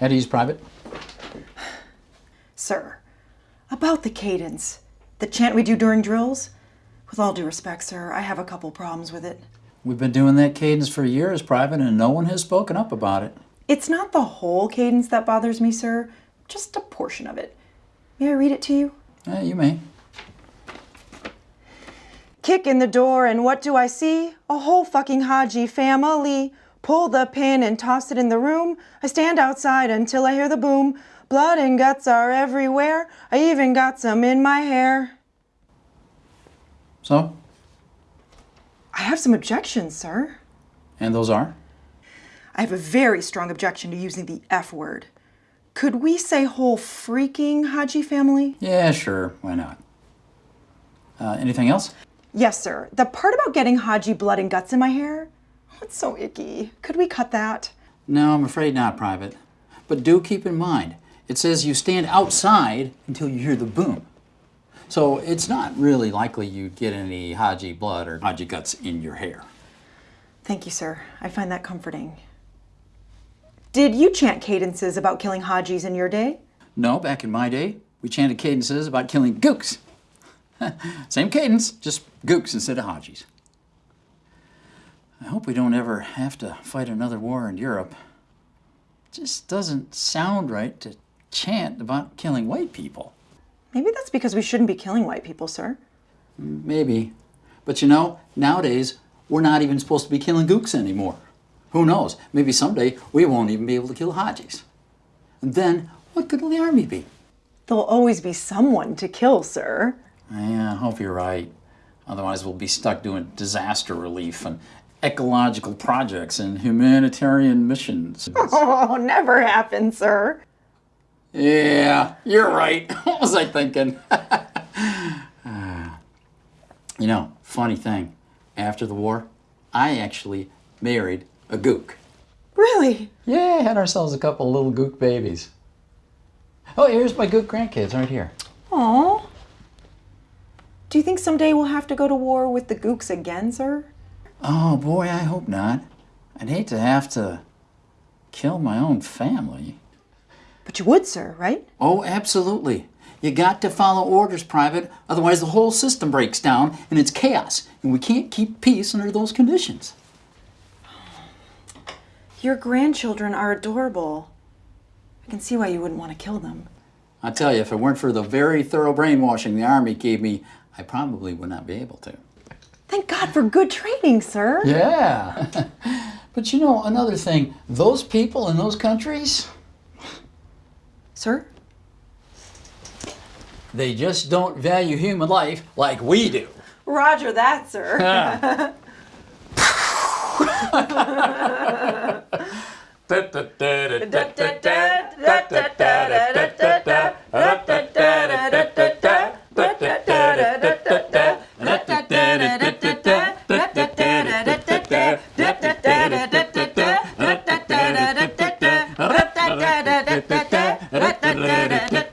Eddie's private. Sir, about the cadence, the chant we do during drills. With all due respect, sir, I have a couple problems with it. We've been doing that cadence for years, private, and no one has spoken up about it. It's not the whole cadence that bothers me, sir, just a portion of it. May I read it to you? Eh, you may. Kick in the door, and what do I see? A whole fucking Haji family. Pull the pin and toss it in the room. I stand outside until I hear the boom. Blood and guts are everywhere. I even got some in my hair. So, I have some objections, sir. and those are? I have a very strong objection to using the F word. Could we say whole freaking Haji family? Yeah, sure. Why not? Uh, anything else? Yes, sir. The part about getting Haji blood and guts in my hair? That's so icky. Could we cut that? No, I'm afraid not, Private. But do keep in mind, it says you stand outside until you hear the boom. So it's not really likely you'd get any Haji blood or Haji guts in your hair. Thank you, sir. I find that comforting. Did you chant cadences about killing Hajis in your day? No, back in my day, we chanted cadences about killing gooks. Same cadence, just gooks instead of Hajis. I hope we don't ever have to fight another war in Europe. It just doesn't sound right to chant about killing white people. Maybe that's because we shouldn't be killing white people, sir. Maybe. But you know, nowadays, we're not even supposed to be killing gooks anymore. Who knows? Maybe someday we won't even be able to kill Hajis. And then, what good will the army be? There'll always be someone to kill, sir. Yeah, I hope you're right. Otherwise, we'll be stuck doing disaster relief and ecological projects and humanitarian missions. Oh, never happened, sir. yeah, you're right. What was I thinking? You know, funny thing. After the war, I actually married a gook. Really? Yeah, had ourselves a couple little gook babies. Oh, here's my gook grandkids right here. Aw. Do you think someday we'll have to go to war with the gooks again, sir? Oh boy, I hope not. I'd hate to have to kill my own family. But you would, sir, right? Oh, absolutely. You got to follow orders, Private, otherwise the whole system breaks down and it's chaos, and we can't keep peace under those conditions. Your grandchildren are adorable. I can see why you wouldn't want to kill them. I tell you, if it weren't for the very thorough brainwashing the Army gave me, I probably would not be able to. Thank God for good training, sir. Yeah. but you know, another thing, those people in those countries, Sir? they just don't value human life like we do. Roger that, sir. Da, da, da. da da da da da da da da da da da da.